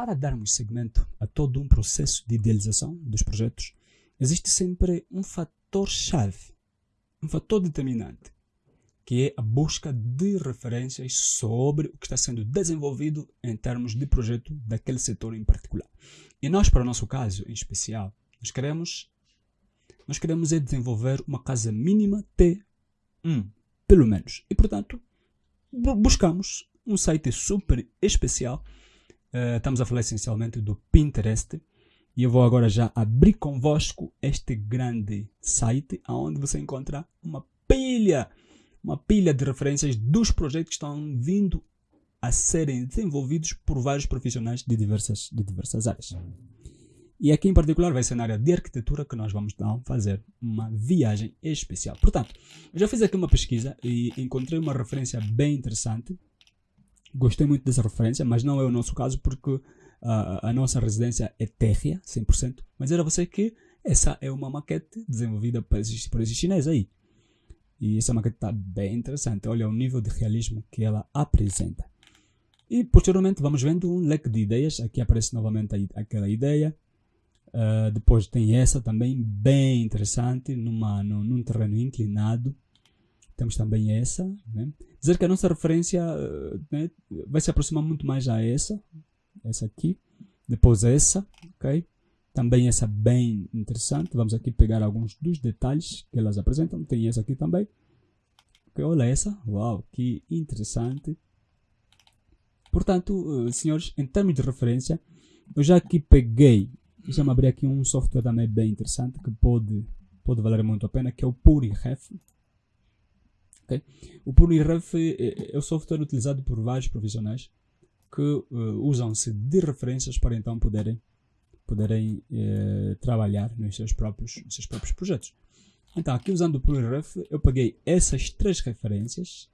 para darmos segmento a todo um processo de idealização dos projetos, existe sempre um fator-chave, um fator determinante, que é a busca de referências sobre o que está sendo desenvolvido em termos de projeto daquele setor em particular. E nós, para o nosso caso em especial, nós queremos, nós queremos é desenvolver uma casa mínima T1, pelo menos. E, portanto, buscamos um site super especial. Uh, estamos a falar essencialmente do Pinterest. E eu vou agora já abrir convosco este grande site, onde você encontra uma pilha, uma pilha de referências dos projetos que estão vindo a serem desenvolvidos por vários profissionais de diversas, de diversas áreas. E aqui em particular vai ser na área de arquitetura que nós vamos então, fazer uma viagem especial. Portanto, eu já fiz aqui uma pesquisa e encontrei uma referência bem interessante. Gostei muito dessa referência, mas não é o nosso caso porque uh, a nossa residência é térrea, 100%. Mas era você que essa é uma maquete desenvolvida por esses, por esses chineses aí. E essa maquete está bem interessante. Olha o nível de realismo que ela apresenta. E posteriormente vamos vendo um leque de ideias. Aqui aparece novamente aquela ideia. Uh, depois tem essa também, bem interessante, numa, num, num terreno inclinado. Temos também essa. Né? Dizer que a nossa referência uh, né, vai se aproximar muito mais a essa. Essa aqui. Depois essa. ok? Também essa bem interessante. Vamos aqui pegar alguns dos detalhes que elas apresentam. Tem essa aqui também. Okay, olha essa. Uau, que interessante. Portanto, uh, senhores, em termos de referência, eu já aqui peguei Deixa-me abrir aqui um software também bem interessante que pode, pode valer muito a pena, que é o PuriRef. Okay? O PuriRef é, é o software utilizado por vários profissionais que uh, usam-se de referências para então poderem, poderem uh, trabalhar nos seus, próprios, nos seus próprios projetos. Então, aqui usando o PuriRef, eu peguei essas três referências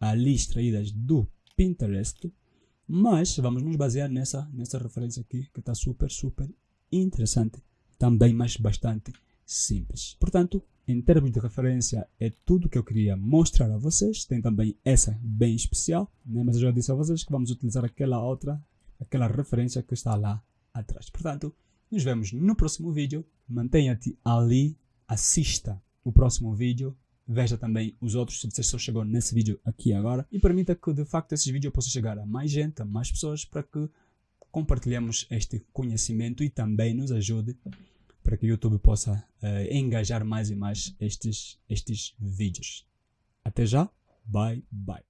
ali extraídas do Pinterest, mas vamos nos basear nessa, nessa referência aqui, que está super, super interessante, também, mas bastante simples. Portanto, em termos de referência, é tudo que eu queria mostrar a vocês. Tem também essa bem especial, né? mas eu já disse a vocês que vamos utilizar aquela outra, aquela referência que está lá atrás. Portanto, nos vemos no próximo vídeo. Mantenha-te ali, assista o próximo vídeo, veja também os outros se você só chegou nesse vídeo aqui agora e permita que de facto esses vídeos possam chegar a mais gente, a mais pessoas para que compartilhemos este conhecimento e também nos ajude para que o YouTube possa uh, engajar mais e mais estes, estes vídeos. Até já, bye bye.